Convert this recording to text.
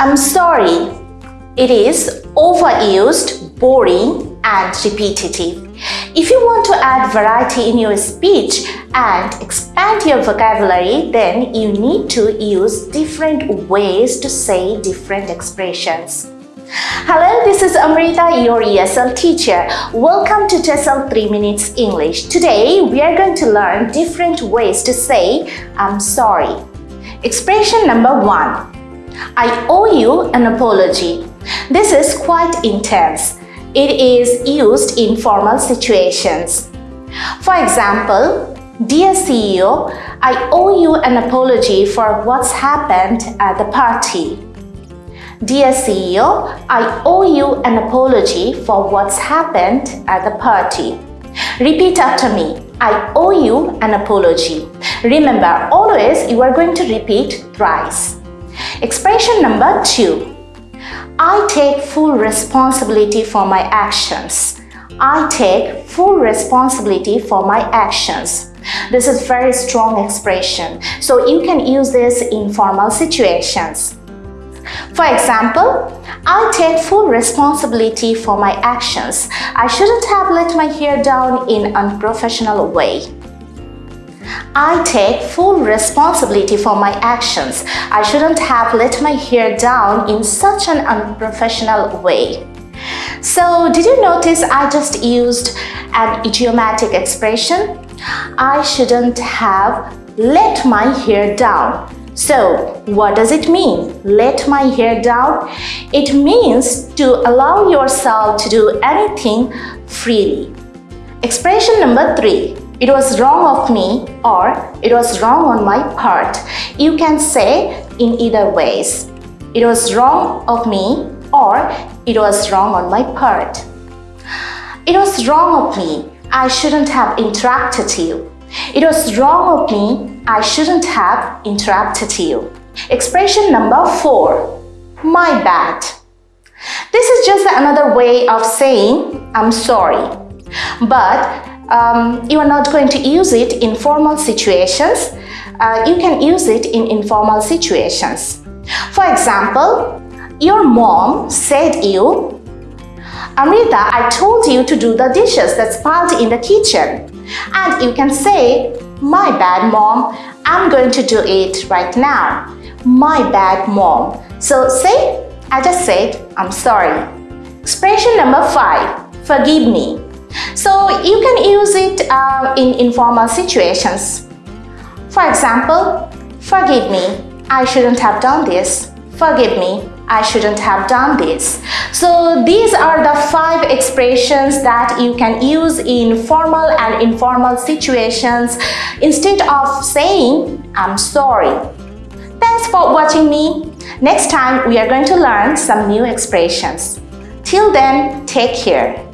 I'm sorry. It is overused, boring, and repetitive. If you want to add variety in your speech and expand your vocabulary, then you need to use different ways to say different expressions. Hello, this is Amrita, your ESL teacher. Welcome to TESOL 3 Minutes English. Today, we are going to learn different ways to say I'm sorry. Expression number one. I owe you an apology. This is quite intense. It is used in formal situations. For example, Dear CEO, I owe you an apology for what's happened at the party. Dear CEO, I owe you an apology for what's happened at the party. Repeat after me. I owe you an apology. Remember, always you are going to repeat thrice. Expression number two. I take full responsibility for my actions. I take full responsibility for my actions. This is very strong expression, so you can use this in formal situations. For example, I take full responsibility for my actions. I shouldn't have let my hair down in unprofessional way. I take full responsibility for my actions. I shouldn't have let my hair down in such an unprofessional way. So, did you notice I just used an idiomatic expression? I shouldn't have let my hair down. So, what does it mean? Let my hair down? It means to allow yourself to do anything freely. Expression number three. It was wrong of me or it was wrong on my part. You can say in either ways. It was wrong of me or it was wrong on my part. It was wrong of me. I shouldn't have interrupted you. It was wrong of me. I shouldn't have interrupted you. Expression number four. My bad. This is just another way of saying I'm sorry. But um, you are not going to use it in formal situations. Uh, you can use it in informal situations. For example, your mom said you, Amrita, I told you to do the dishes that's piled in the kitchen. And you can say, my bad mom, I'm going to do it right now. My bad mom. So say, I just said, I'm sorry. Expression number five, forgive me. So you can use it uh, in informal situations. For example, forgive me, I shouldn't have done this. Forgive me, I shouldn't have done this. So these are the five expressions that you can use in formal and informal situations instead of saying, I'm sorry. Thanks for watching me. Next time we are going to learn some new expressions. Till then, take care.